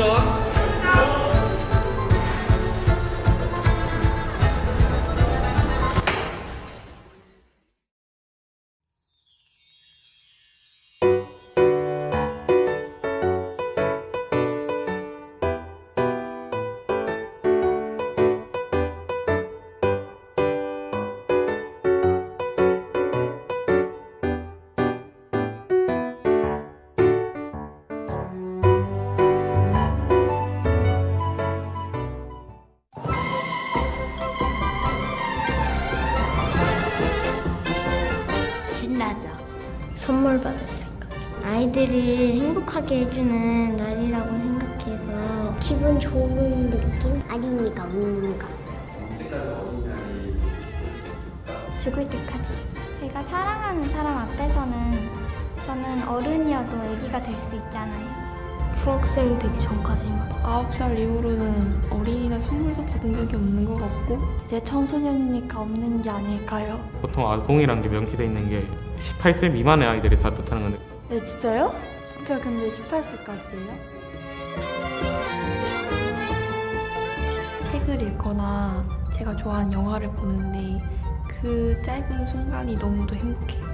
안전. 신나죠? 선물 받았을까? 아이들이 행복하게 해주는 날이라고 생각해서 기분 좋은 느낌? 어린이가 웃는 거. 죽을 때까지. 제가 사랑하는 사람 앞에서는 저는 어른이어도 아기가 될 수 있잖아요. 중학생 되기 전까지만. 9살 이후로는 어린이날 선물도 받은 적이 없는 것 같고 이제 청소년이니까 없는 게 아닐까요? 보통 아동이라는 게 명시돼 있는 게 18세 미만의 아이들이 다 뜻하는 건데 네, 진짜요? 진짜 근데 18세까지예요? 책을 읽거나 제가 좋아하는 영화를 보는데 그 짧은 순간이 너무도 행복해요.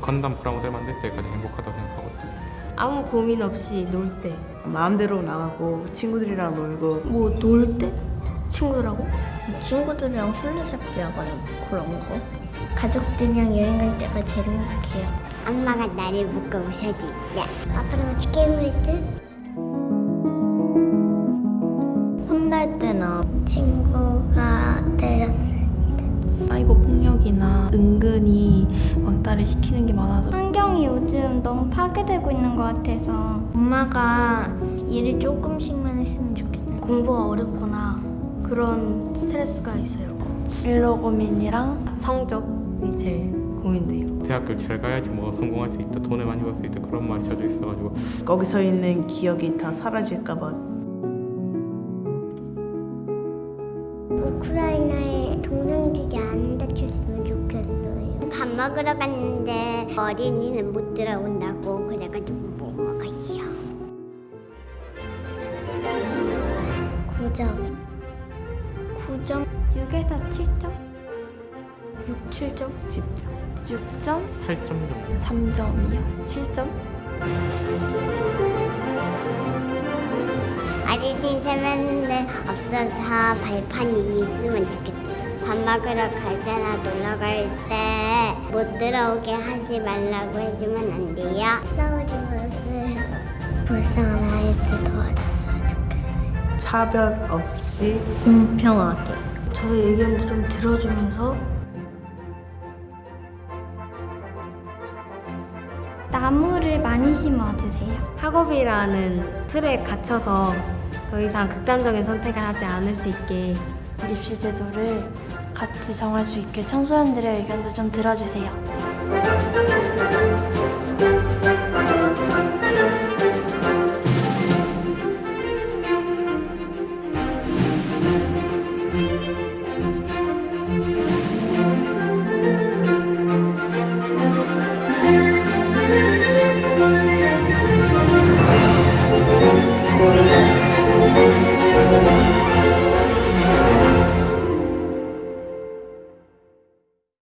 건담 프라모델 만들 때 가장 행복하다고 생각하고 있습니다. 아무 고민 없이 놀 때. 마음대로 나가고 친구들이랑 놀고 뭐 놀 때? 친구들하고? 친구들이랑 술래잡기 하거나 그런 거. 가족들이랑 여행 갈 때가 제일 행복해요. 엄마가 나를 묶어 웃어줄 때. 아빠랑 같이 게임을 할 때. 혼날 때나 친구가 때렸을 사이버 폭력이나 은근히 왕따를 시키는 게 많아서 환경이 요즘 너무 파괴되고 있는 것 같아서 엄마가 일을 조금씩만 했으면 좋겠어요. 공부가 어렵거나 그런 스트레스가 있어요. 진로 고민이랑 성적이 제일 고민돼요. 대학교를 잘 가야지 뭐 성공할 수 있다, 돈을 많이 벌 수 있다 그런 말이 자주 있어가지고 거기서 있는 기억이 다 사라질까 봐 우크라이나의 동상들이 안 다쳤으면. 밥 먹으러 갔는데 어린이는 못 들어온다고 그래가지고 못 먹어요. 9점. 9점? 6에서 7점? 6, 7점? 10점 6점? 8점 정도 3점이요. 7점? 어린이 세면대 없어서 발판이 있으면 좋겠어요. 밥 먹으러 갈 때나 놀러 갈때 못 들어오게 하지 말라고 해주면 안 돼요. 싸우지 마세요. 불쌍한 아이들 도와줬으면 좋겠어요. 차별 없이 공평하게. 저의 의견도 좀 들어주면서 나무를 많이 심어주세요. 학업이라는 틀에 갇혀서 더 이상 극단적인 선택을 하지 않을 수 있게 입시 제도를 같이 정할 수 있게 청소년들의 의견도 좀 들어주세요.